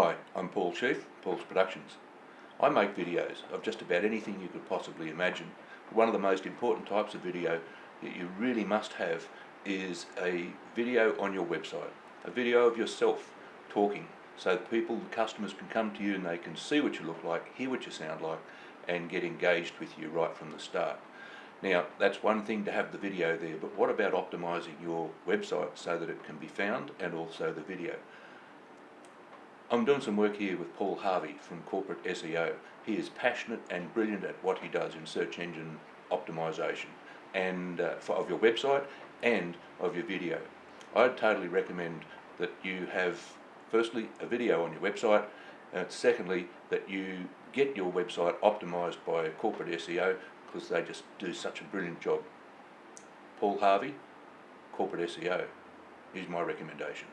Hi, I'm Paul Sheaf, Paul's Productions. I make videos of just about anything you could possibly imagine. But One of the most important types of video that you really must have is a video on your website. A video of yourself talking so people, the customers can come to you and they can see what you look like, hear what you sound like and get engaged with you right from the start. Now, that's one thing to have the video there, but what about optimizing your website so that it can be found and also the video? I'm doing some work here with Paul Harvey from Corporate SEO. He is passionate and brilliant at what he does in search engine optimization and uh, for, of your website and of your video. I'd totally recommend that you have firstly a video on your website, and secondly that you get your website optimized by corporate SEO because they just do such a brilliant job. Paul Harvey, corporate SEO, is my recommendation.